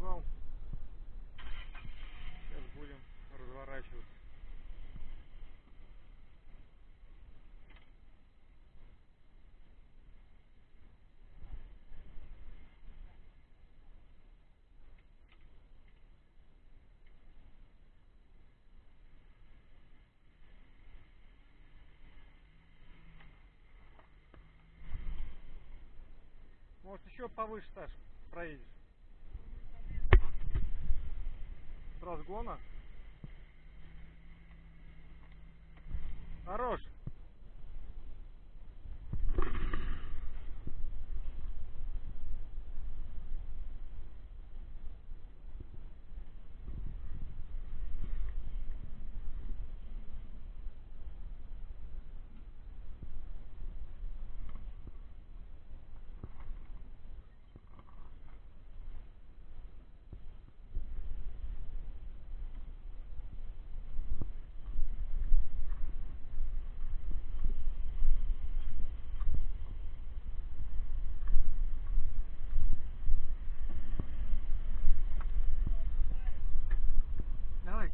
привал. Сейчас будем разворачиваться. Может еще повыше, Саш, проедешь? Разгона? Хорош. Давай.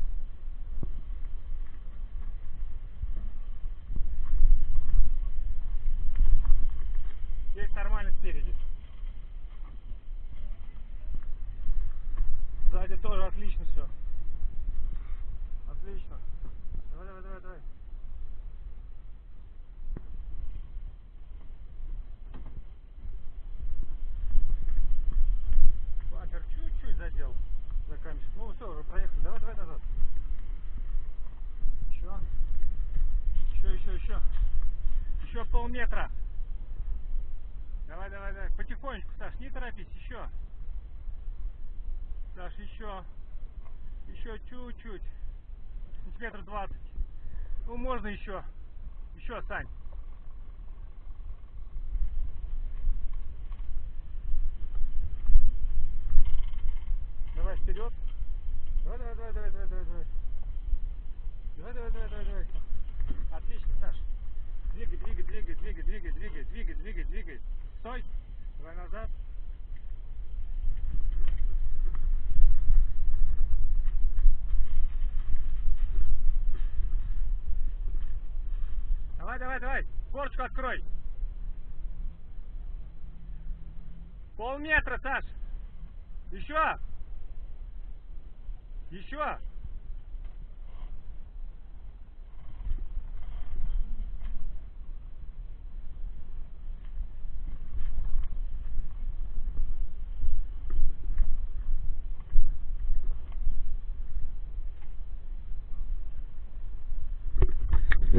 Здесь нормально спереди. Сзади тоже отлично все. Отлично. Давай, давай, давай, давай. Бампер чуть-чуть задел за камешек. Ну все, уже проехали. Давай, давай назад. Еще. Еще, еще, еще. Еще полметра. Давай, давай, давай. Потихонечку, Саш, не торопись, еще. Саш, еще. Еще чуть-чуть. Сантиметр двадцать. Ну, можно еще. Еще, Сань. Стой. Давай назад. Давай, давай, давай. Корочку открой. Полметра, Саш. Еще. Еще.